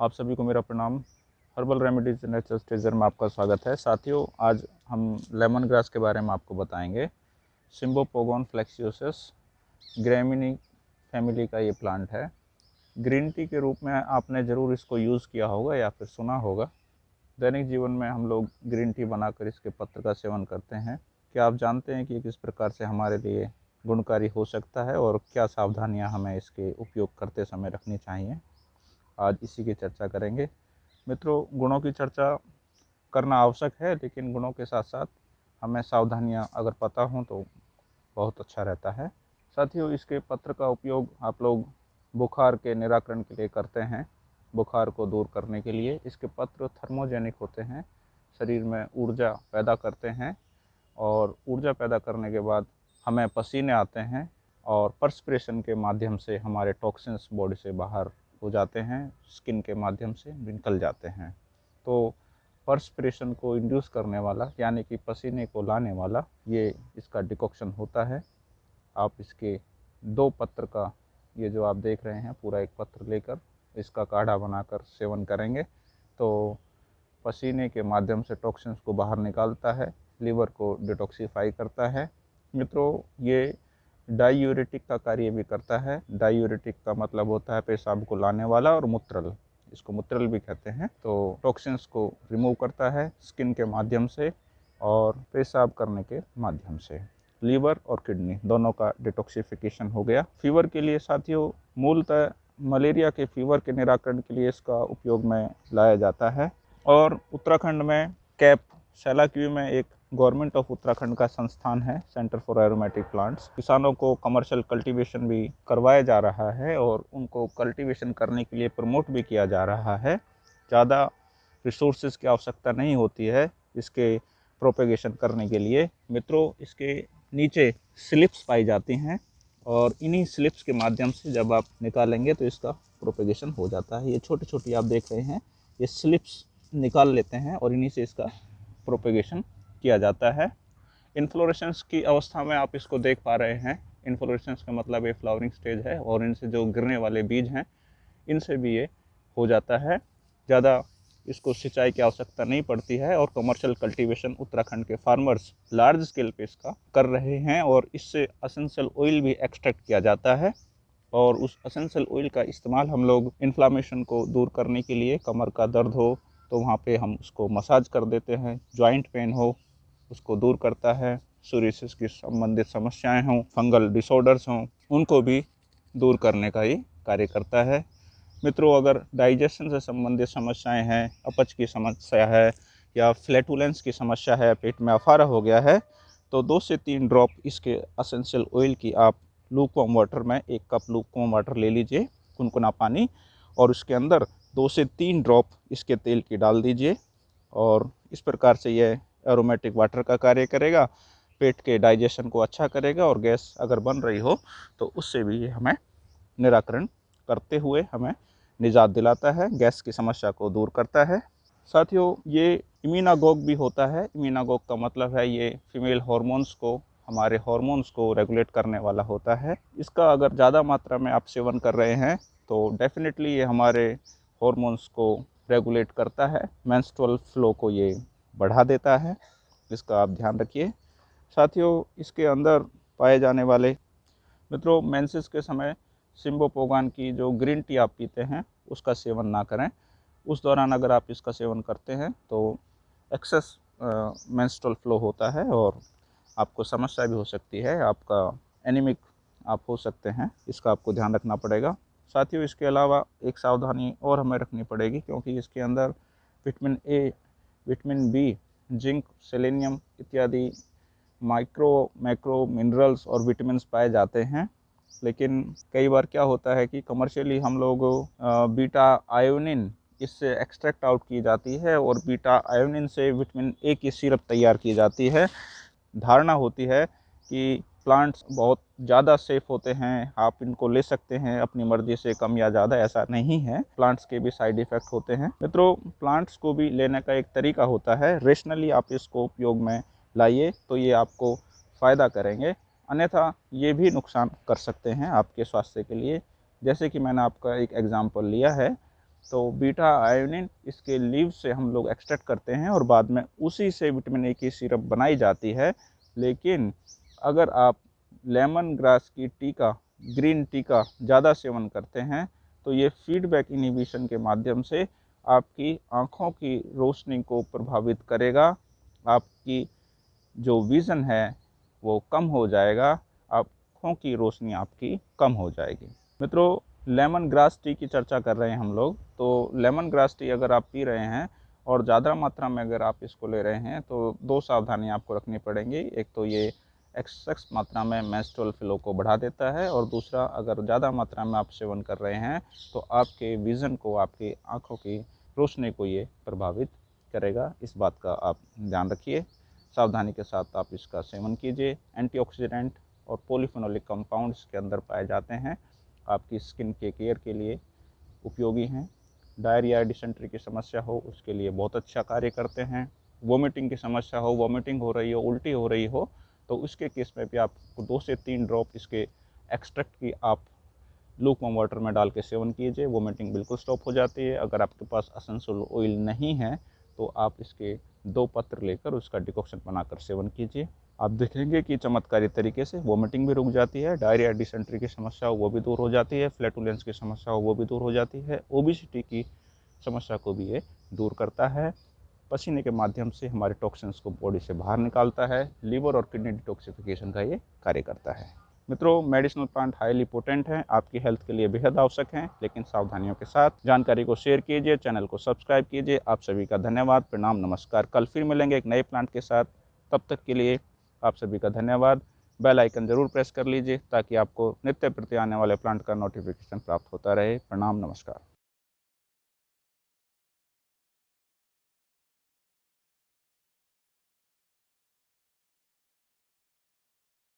आप सभी को मेरा प्रणाम। हर्बल रेमेडीज नेचुरल स्टेजर में आपका स्वागत है। साथियों, आज हम लेमन ग्रास के बारे में आपको बताएँगे। सिम्बोपोगोन फ्लेक्सियोसिस ग्रेमिनी फैमिली का ये प्लांट है। ग्रीन टी के रूप में आपने ज़रूर इसको यूज़ किया होगा या फिर सुना होगा। दैनिक जीवन में हम लोग ग्रीन टी बनाकर इसके पत्र का सेवन करते हैं। क्या आप जानते हैं कि किस प्रकार से हमारे लिए गुणकारी हो सकता है और क्या सावधानियाँ हमें इसके उपयोग करते समय रखनी चाहिए? आज इसी की चर्चा करेंगे। मित्रों, गुणों की चर्चा करना आवश्यक है, लेकिन गुणों के साथ साथ हमें सावधानियाँ अगर पता हों तो बहुत अच्छा रहता है। साथियों, इसके पत्र का उपयोग आप लोग बुखार के निराकरण के लिए करते हैं। बुखार को दूर करने के लिए इसके पत्र थर्मोजेनिक होते हैं। शरीर में ऊर्जा पैदा करते हैं और ऊर्जा पैदा करने के बाद हमें पसीने आते हैं और पर्सप्रेशन के माध्यम से हमारे टॉक्सिन्स बॉडी से बाहर हो जाते हैं स्किन के माध्यम से निकल जाते हैं। तो पर्सप्रेशन को इंड्यूस करने वाला, यानी कि पसीने को लाने वाला, ये इसका डिकॉक्शन होता है। आप इसके दो पत्र का, ये जो आप देख रहे हैं, पूरा एक पत्र लेकर इसका काढ़ा बनाकर सेवन करेंगे तो पसीने के माध्यम से टॉक्सिन्स को बाहर निकालता है लीवर को डिटॉक्सीफाई करता है। मित्रों, ये डायूरेटिक का कार्य भी करता है। डायूरेटिक का मतलब होता है पेशाब को लाने वाला और मूत्रल। इसको मूत्रल भी कहते हैं। तो टॉक्सिन्स को रिमूव करता है स्किन के माध्यम से और पेशाब करने के माध्यम से। लीवर और किडनी, दोनों का डिटॉक्सिफिकेशन हो गया। फीवर के लिए साथियों, मूलतः मलेरिया के फीवर के निराकरण के लिए इसका उपयोग में लाया जाता है। और उत्तराखंड में कैप, शैलाक्यू में एक गवर्नमेंट ऑफ़ उत्तराखंड का संस्थान है सेंटर फॉर एरोमेटिक प्लांट्स किसानों को कमर्शियल कल्टीवेशन भी करवाया जा रहा है और उनको कल्टीवेशन करने के लिए प्रमोट भी किया जा रहा है। ज़्यादा रिसोर्सेज की आवश्यकता नहीं होती है इसके प्रोपेगेशन करने के लिए। मित्रों, इसके नीचे स्लिप्स पाई जाती हैं और इन्हीं स्लिप्स के माध्यम से जब आप निकालेंगे तो इसका प्रोपेगेशन हो जाता है। ये छोटी छोटी आप देख रहे हैं, ये स्लिप्स निकाल लेते हैं और इन्हीं से इसका प्रोपेगेशन किया जाता है। इन्फ्लोरेशंस की अवस्था में आप इसको देख पा रहे हैं। इन्फ्लोरेशंस का मतलब ये फ्लावरिंग स्टेज है और इनसे जो गिरने वाले बीज हैं, इनसे भी ये हो जाता है। ज़्यादा इसको सिंचाई की आवश्यकता नहीं पड़ती है और कमर्शियल कल्टीवेशन उत्तराखंड के फार्मर्स लार्ज स्केल पे इसका कर रहे हैं और इससे असेंशियल ऑयल भी एक्सट्रैक्ट किया जाता है। और उस असेंशियल ऑयल का इस्तेमाल हम लोग इन्फ्लामेशन को दूर करने के लिए, कमर का दर्द हो तो वहाँ पे हम उसको मसाज कर देते हैं जॉइंट पेन हो उसको दूर करता है सूर्यसिस की संबंधित समस्याएँ हों फंगल डिसऑर्डर्स हों, उनको भी दूर करने का ये कार्य करता है। मित्रों, अगर डाइजेशन से संबंधित समस्याएँ हैं, अपच की समस्या है, या फ्लैटुलेंस की समस्या है, पेट में अफारा हो गया है तो दो से तीन ड्रॉप इसके असेंशियल ऑयल की आप लूकवॉम वाटर में एक कप लूकवॉम वाटर ले लीजिए, कुनकुना पानी, और उसके अंदर दो से तीन ड्रॉप इसके तेल की डाल दीजिए, और इस प्रकार से यह एरोमेटिक वाटर का कार्य करेगा, पेट के डाइजेशन को अच्छा करेगा और गैस अगर बन रही हो तो उससे भी हमें निराकरण करते हुए हमें निजात दिलाता है, गैस की समस्या को दूर करता है। साथियों, ये इम्यूनागोग भी होता है। इम्यूनागोग का मतलब है ये फीमेल हॉर्मोन्स को, हमारे हॉर्मोन्स को रेगुलेट करने वाला होता है। इसका अगर ज़्यादा मात्रा में आप सेवन कर रहे हैं तो डेफिनेटली ये हमारे हॉर्मोन्स को रेगुलेट करता है। मेंस्ट्रुअल फ्लो को ये बढ़ा देता है इसका आप ध्यान रखिए। साथियों, इसके अंदर पाए जाने वाले, मित्रों मेंसेस के समय सिम्बोपोगान की जो ग्रीन टी आप पीते हैं, उसका सेवन ना करें। उस दौरान अगर आप इसका सेवन करते हैं तो एक्सेस मेंस्ट्रुअल फ्लो होता है और आपको समस्या भी हो सकती है। आपका एनिमिक आप हो सकते हैं, इसका आपको ध्यान रखना पड़ेगा। साथियों, इसके अलावा एक सावधानी और हमें रखनी पड़ेगी, क्योंकि इसके अंदर vitamin A vitamin B, zinc, selenium इत्यादि माइक्रो, मैक्रो मिनरल्स और विटामिन पाए जाते हैं। लेकिन कई बार क्या होता है कि कमर्शियली हम लोग बीटा आयोनिन इससे एक्सट्रैक्ट आउट की जाती है और बीटा आयोनिन से विटामिन ए की सिरप तैयार की जाती है। धारणा होती है कि प्लांट्स बहुत ज़्यादा सेफ़ होते हैं, आप इनको ले सकते हैं अपनी मर्ज़ी से, कम या ज़्यादा ऐसा नहीं है। प्लांट्स के भी साइड इफ़ेक्ट होते हैं। मित्रों, प्लांट्स को भी लेने का एक तरीका होता है, रेशनली आप इसको उपयोग में लाइए तो ये आपको फ़ायदा करेंगे। अन्यथा ये भी नुकसान कर सकते हैं आपके स्वास्थ्य के लिए। जैसे कि मैंने आपका एक एग्ज़ाम्पल लिया है तो बीटा आयोनिन इसके लीव से हम लोग एक्सट्रैक्ट करते हैं और बाद में उसी से विटामिन ए की सिरप बनाई जाती है। लेकिन अगर आप लेमन ग्रास की टी का ग्रीन टी का ज़्यादा सेवन करते हैं तो ये फीडबैक इनिबिशन के माध्यम से आपकी आँखों की रोशनी को प्रभावित करेगा, आपकी जो विज़न है वो कम हो जाएगा, आँखों की रोशनी आपकी कम हो जाएगी। मित्रों, लेमन ग्रास टी की चर्चा कर रहे हैं हम लोग तो लेमन ग्रास टी अगर आप पी रहे हैं और ज़्यादा मात्रा में अगर आप इसको ले रहे हैं तो दो सावधानी आपको रखनी पड़ेंगी। एक तो ये एक्सेस मात्रा में मेंस्ट्रुअल फ्लो को बढ़ा देता है और दूसरा, अगर ज़्यादा मात्रा में आप सेवन कर रहे हैं तो आपके विज़न को, आपकी आँखों की रोशनी को ये प्रभावित करेगा। इस बात का आप ध्यान रखिए। सावधानी के साथ आप इसका सेवन कीजिए। एंटीऑक्सीडेंट और पोलिफेनोलिक कंपाउंड्स के अंदर पाए जाते हैं। आपकी स्किन के केयर के लिए उपयोगी हैं। डायरिया डिसेंट्री की समस्या हो, उसके लिए बहुत अच्छा कार्य करते हैं। वोमिटिंग की समस्या हो, वोमिटिंग हो रही हो, उल्टी हो रही हो तो उसके केस में भी आपको दो से तीन ड्रॉप इसके एक्सट्रैक्ट की आप लूक वाटर में डाल के सेवन कीजिए वोमिटिंग बिल्कुल स्टॉप हो जाती है। अगर आपके पास असेंशियल ऑयल नहीं है तो आप इसके दो पत्र लेकर उसका डिकॉक्शन बनाकर सेवन कीजिए। आप देखेंगे कि चमत्कारी तरीके से वोमिटिंग भी रुक जाती है डायरिया डिसेंट्री की समस्या वो भी दूर हो जाती है फ्लैटुलेंस की समस्या वो भी दूर हो जाती है ओबिसिटी की समस्या को भी ये दूर करता है। पसीने के माध्यम से हमारे टॉक्सिन्स को बॉडी से बाहर निकालता है लीवर और किडनी डिटॉक्सिफिकेशन का ये कार्य करता है। मित्रों मेडिसिनल प्लांट हाईली पोटेंट हैं, आपकी हेल्थ के लिए बेहद आवश्यक हैं, लेकिन सावधानियों के साथ जानकारी को शेयर कीजिए चैनल को सब्सक्राइब कीजिए। आप सभी का धन्यवाद, प्रणाम, नमस्कार। कल फिर मिलेंगे एक नए प्लांट के साथ। तब तक के लिए आप सभी का धन्यवाद। बेल आइकन ज़रूर प्रेस कर लीजिए, ताकि आपको नित्य प्रति आने वाले प्लांट का नोटिफिकेशन प्राप्त होता रहे। प्रणाम, नमस्कार।